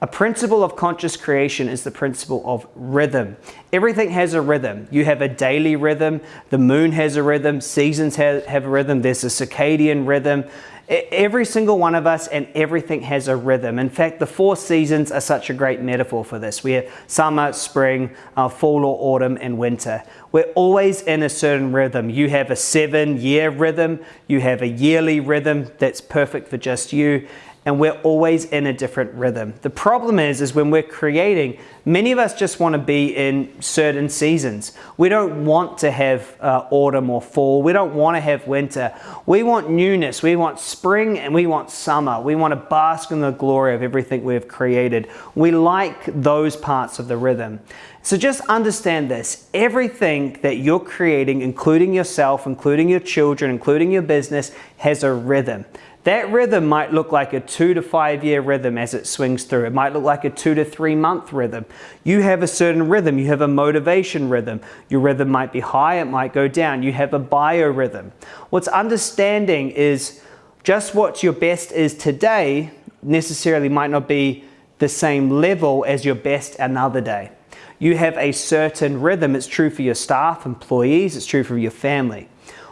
A principle of conscious creation is the principle of rhythm. Everything has a rhythm. You have a daily rhythm, the moon has a rhythm, seasons have, have a rhythm, there's a circadian rhythm. Every single one of us and everything has a rhythm. In fact, the four seasons are such a great metaphor for this. We have summer, spring, uh, fall or autumn, and winter. We're always in a certain rhythm. You have a seven year rhythm, you have a yearly rhythm that's perfect for just you, and we're always in a different rhythm. The problem is, is when we're creating, many of us just want to be in certain seasons. We don't want to have uh, autumn or fall. We don't want to have winter. We want newness. We want spring and we want summer. We want to bask in the glory of everything we've created. We like those parts of the rhythm. So just understand this. Everything that you're creating, including yourself, including your children, including your business, has a rhythm. That rhythm might look like a two to five year rhythm as it swings through. It might look like a two to three month rhythm. You have a certain rhythm. You have a motivation rhythm. Your rhythm might be high, it might go down. You have a biorhythm. What's understanding is just what your best is today necessarily might not be the same level as your best another day. You have a certain rhythm. It's true for your staff, employees, it's true for your family.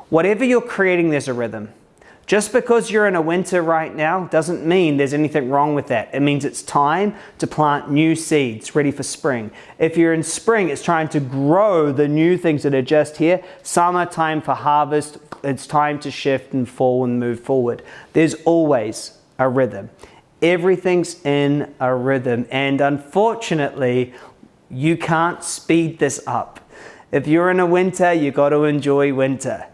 Whatever you're creating, there's a rhythm. Just because you're in a winter right now doesn't mean there's anything wrong with that. It means it's time to plant new seeds ready for spring. If you're in spring, it's trying to grow the new things that are just here. Summer time for harvest. It's time to shift and fall and move forward. There's always a rhythm. Everything's in a rhythm. And unfortunately, you can't speed this up. If you're in a winter, you got to enjoy winter.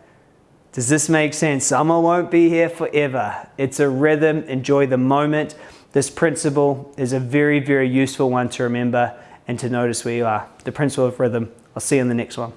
Does this make sense? Summer won't be here forever. It's a rhythm. Enjoy the moment. This principle is a very, very useful one to remember and to notice where you are. The principle of rhythm. I'll see you in the next one.